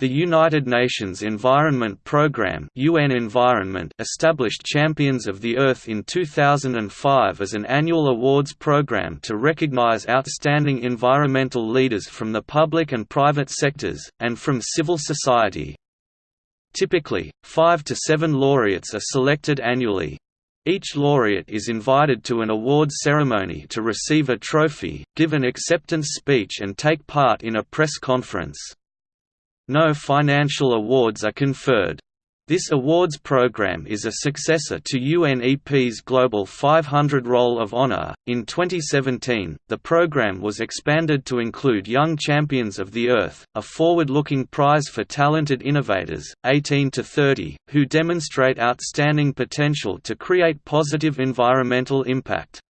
The United Nations Environment Programme UN Environment established Champions of the Earth in 2005 as an annual awards program to recognize outstanding environmental leaders from the public and private sectors, and from civil society. Typically, five to seven laureates are selected annually. Each laureate is invited to an awards ceremony to receive a trophy, give an acceptance speech and take part in a press conference. No financial awards are conferred. This awards program is a successor to UNEP's Global 500 Roll of Honor. In 2017, the program was expanded to include Young Champions of the Earth, a forward looking prize for talented innovators, 18 to 30, who demonstrate outstanding potential to create positive environmental impact.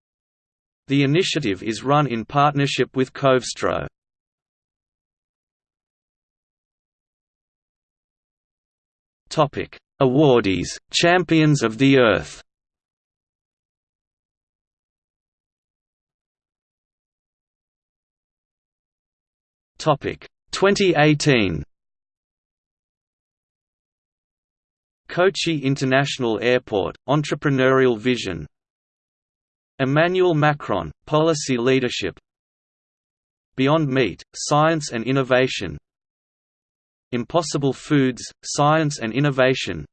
The initiative is run in partnership with Covestro. Topic: Awardees, Champions of the Earth. Topic: 2018. Kochi International Airport, Entrepreneurial Vision. Emmanuel Macron, Policy Leadership. Beyond Meat, Science and Innovation Impossible Foods, Science and Innovation.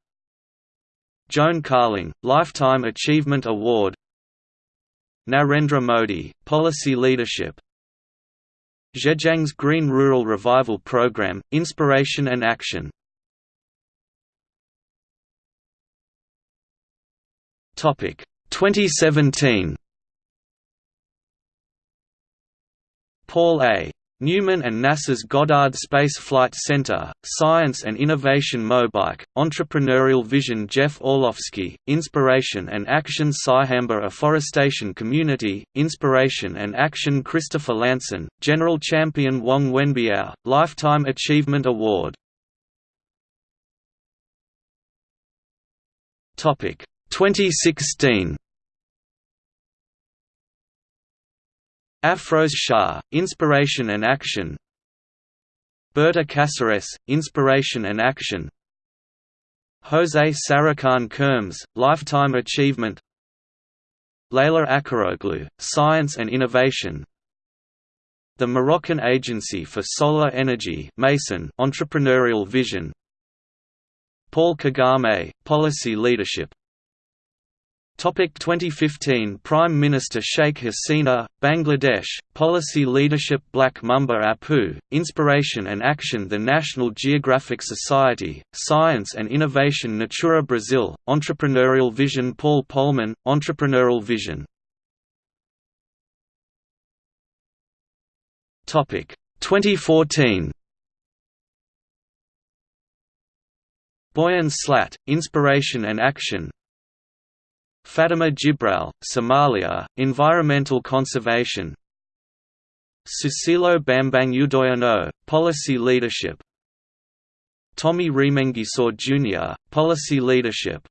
Joan Carling, Lifetime Achievement Award. Narendra Modi, Policy Leadership. Zhejiang's Green Rural Revival Program, Inspiration and Action. Topic 2017 Paul A. Newman and NASA's Goddard Space Flight Center, Science and Innovation Mobike, Entrepreneurial Vision Jeff Orlowski, Inspiration and Action Saihanba Afforestation Community, Inspiration and Action Christopher Lanson, General Champion Wang Wenbiao, Lifetime Achievement Award. 2016 Afroz Shah, Inspiration and Action. Berta Cáceres, Inspiration and Action. José Sarukhán Kermez, Lifetime Achievement. Leyla Acaroglu, Science and Innovation. The Moroccan Agency for Solar Energy MASEN, Entrepreneurial Vision. Paul Kagame, Policy Leadership Topic 2015 Prime Minister Sheikh Hasina, Bangladesh, Policy Leadership Black Mamba Apu, Inspiration and Action The National Geographic Society, Science and Innovation Natura Brazil, Entrepreneurial Vision Paul Polman, Entrepreneurial Vision. Topic 2014 Boyan Slat, Inspiration and Action Fatima Jibrell, Somalia, Environmental Conservation. Susilo Bambang Yudhoyono, Policy Leadership. Tommy Remengesau Jr., Policy Leadership.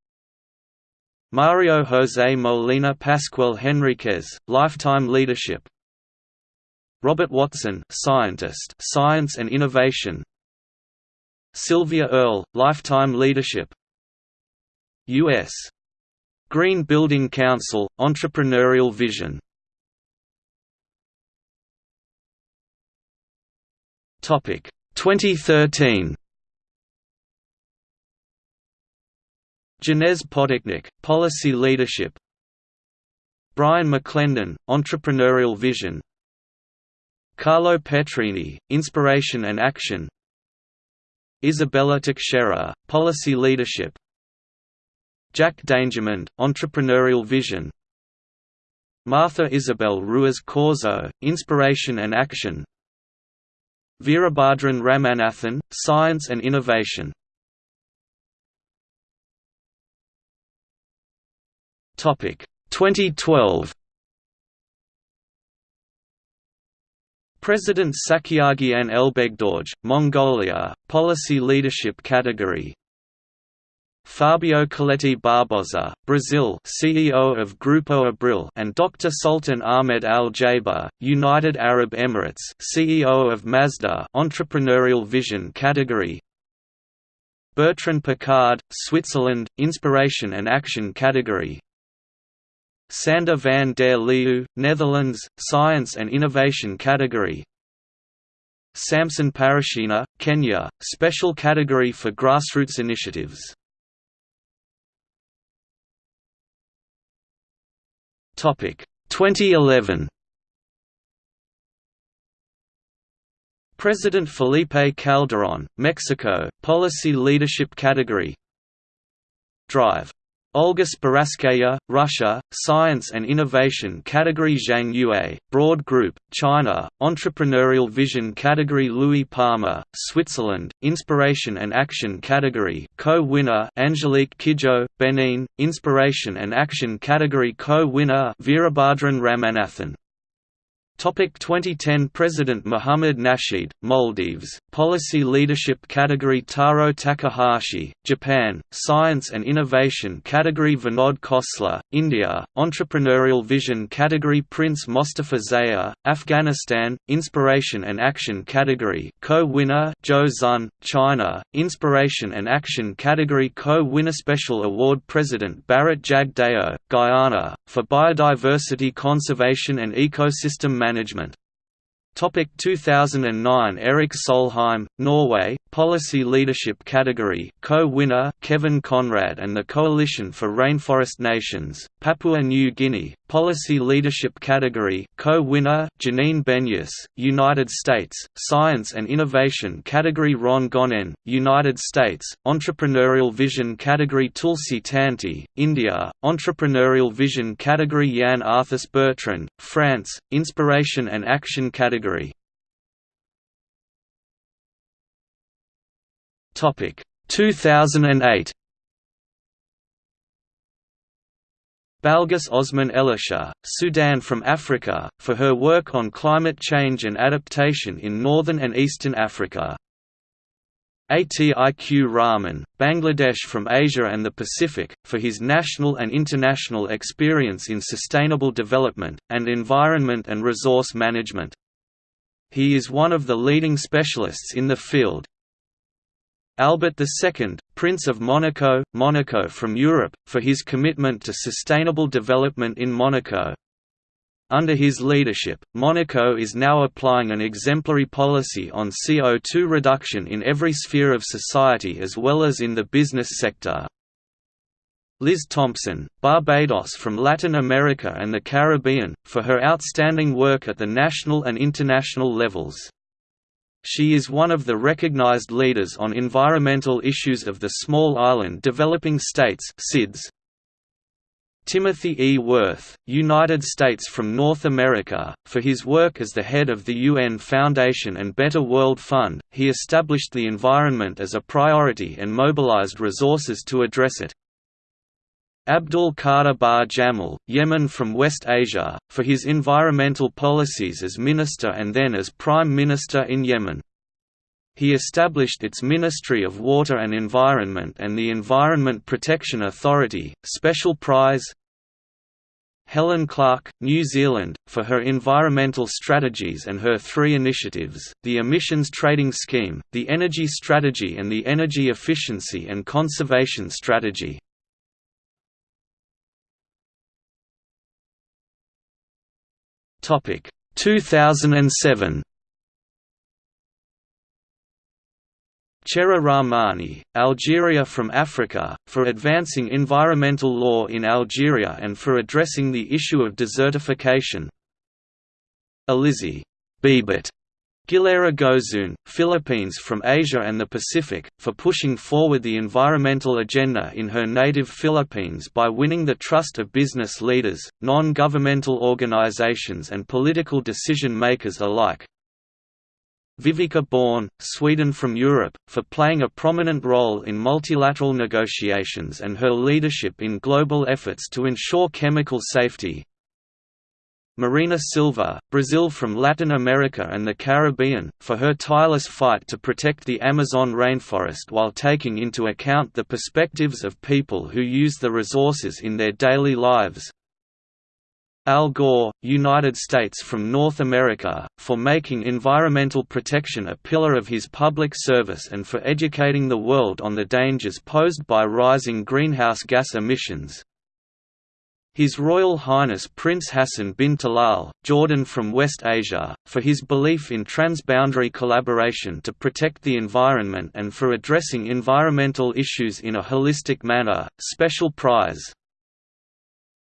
Mario José Molina Pasquel Henriquez, Lifetime Leadership. Robert Watson Scientist, Science and Innovation. Sylvia Earle, Lifetime Leadership. U.S. Green Building Council, Entrepreneurial Vision. Topic. 2013 Janez Potočnik, Policy Leadership. Brian McClendon, Entrepreneurial Vision. Carlo Petrini, Inspiration and Action. Izabella Teixeira, Policy Leadership Jack Dangermond, Entrepreneurial Vision. Martha Isabel Ruiz Corzo, Inspiration and Action. Veerabhadran Ramanathan, Science and Innovation. Topic 2012 President Tsakhiagiin Elbegdorj, Mongolia, Policy Leadership Category Fabio Colletti Barbosa, Brazil CEO of Grupo Abril and Dr. Sultan Ahmed Al Jaber, United Arab Emirates CEO of Masdar Entrepreneurial Vision category. Bertrand Piccard, Switzerland, Inspiration and Action category. Sander van der Leeuw, Netherlands, Science and Innovation category. Samson Parashina, Kenya, Special category for grassroots initiatives Topic. 2011 President Felipe Calderón, Mexico, Policy Leadership Category. Drive. Olga Speranskaya, Russia, Science and Innovation Category Zhang Yue, Broad Group, China, Entrepreneurial Vision Category Louis Palmer, Switzerland, Inspiration and Action Category Co-winner Angelique Kidjo, Benin, Inspiration and Action Category Co-winner Veerabhadran Ramanathan Topic 2010 President Mohamed Nasheed, Maldives, Policy Leadership Category Taro Takahashi, Japan, Science and Innovation Category Vinod Khosla, India, Entrepreneurial Vision Category Prince Mostafa Zaya, Afghanistan, Inspiration and Action Category Co-winner Zhou Xun, China, Inspiration and Action Category Co-winner Special Award President Bharat Jagdeo, Guyana, for Biodiversity Conservation and Ecosystem Management. Topic 2009 Erik Solheim, Norway, Policy Leadership Category co-winner Kevin Conrad and the Coalition for Rainforest Nations, Papua New Guinea, Policy Leadership Category co-winner Janine Benyus, United States, Science and Innovation Category. Ron Gonen, United States, Entrepreneurial Vision Category. Tulsi Tanti, India, Entrepreneurial Vision Category. Yann Arthus Bertrand, France, Inspiration and Action Category Topic 2008 Balgis Osman Elisha, Sudan from Africa, for her work on climate change and adaptation in northern and eastern Africa. Atiq Rahman, Bangladesh from Asia and the Pacific, for his national and international experience in sustainable development, and environment and resource management. He is one of the leading specialists in the field. Albert II, Prince of Monaco, Monaco from Europe, for his commitment to sustainable development in Monaco. Under his leadership, Monaco is now applying an exemplary policy on CO2 reduction in every sphere of society as well as in the business sector. Liz Thompson, Barbados from Latin America and the Caribbean, for her outstanding work at the national and international levels. She is one of the recognized leaders on environmental issues of the Small Island Developing States SIDS. Timothy E. Wirth, United States from North America, for his work as the head of the UN Foundation and Better World Fund, he established the environment as a priority and mobilized resources to address it. Abdul Qadir Ba Jamal, Yemen from West Asia, for his environmental policies as minister and then as prime minister in Yemen. He established its Ministry of Water and Environment and the Environment Protection Authority, Special Prize Helen Clark, New Zealand, for her environmental strategies and her three initiatives, the Emissions Trading Scheme, the Energy Strategy and the Energy Efficiency and Conservation Strategy. Topic 2007. Chera Rahmani, Algeria from Africa, for advancing environmental law in Algeria and for addressing the issue of desertification. Elisea Bebet Gillera Gozun, Philippines from Asia and the Pacific, for pushing forward the environmental agenda in her native Philippines by winning the trust of business leaders, non-governmental organizations and political decision-makers alike. Viveka Bohn, Sweden from Europe, for playing a prominent role in multilateral negotiations and her leadership in global efforts to ensure chemical safety, Marina Silva, Brazil from Latin America and the Caribbean, for her tireless fight to protect the Amazon rainforest while taking into account the perspectives of people who use the resources in their daily lives. Al Gore, United States from North America, for making environmental protection a pillar of his public service and for educating the world on the dangers posed by rising greenhouse gas emissions. His Royal Highness Prince Hassan bin Talal, Jordan from West Asia, for his belief in transboundary collaboration to protect the environment and for addressing environmental issues in a holistic manner, special prize.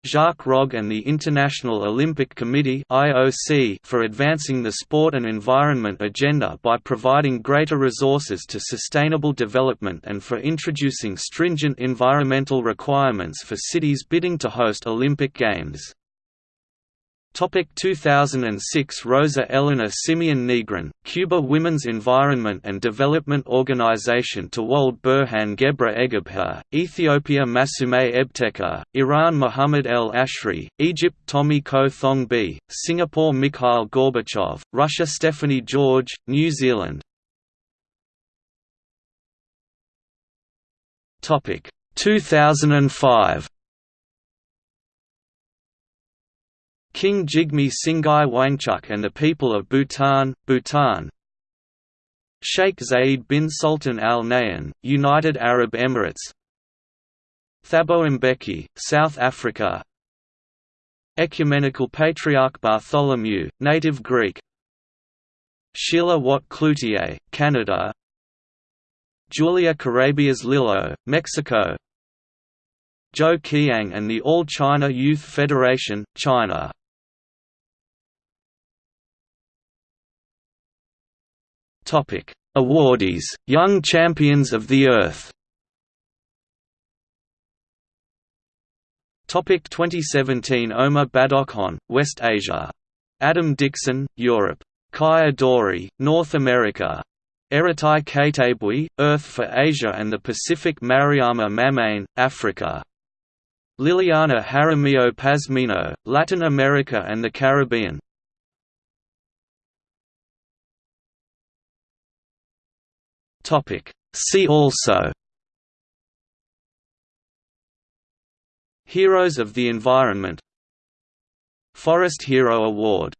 Jacques Rogge and the International Olympic Committee for advancing the sport and environment agenda by providing greater resources to sustainable development and for introducing stringent environmental requirements for cities bidding to host Olympic Games. Topic 2006 Rosa Elena Simeon Negrin, Cuba Women's Environment and Development Organization Tawald Burhan Gebra Egebha, Ethiopia Massoumeh Ebtekar, Iran Mohamed El-Ashry, Egypt Tommy Koh Thong Bee, Singapore Mikhail Gorbachev, Russia Stephanie George, New Zealand. Topic 2005 King Jigme Singye Wangchuck and the people of Bhutan, Bhutan. Sheikh Zayed bin Sultan Al Nahyan, United Arab Emirates. Thabo Mbeki, South Africa. Ecumenical Patriarch Bartholomew, native Greek. Sheila Watt Cloutier, Canada. Julia Carabias Lillo, Mexico. Zhou Qiang and the All China Youth Federation, China Topic: Awardees, Young Champions of the Earth. Topic 2017 Omar Badokhon, West Asia. Adam Dixon, Europe. Kai Adori, North America. Eratai Katebui, Earth for Asia and the Pacific Mariama Mamane, Africa. Liliana Jaramillo Pazmino, Latin America and the Caribbean Topic. See also Heroes of the Environment Forest Hero Award